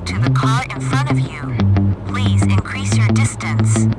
to the car in front of you. Please increase your distance.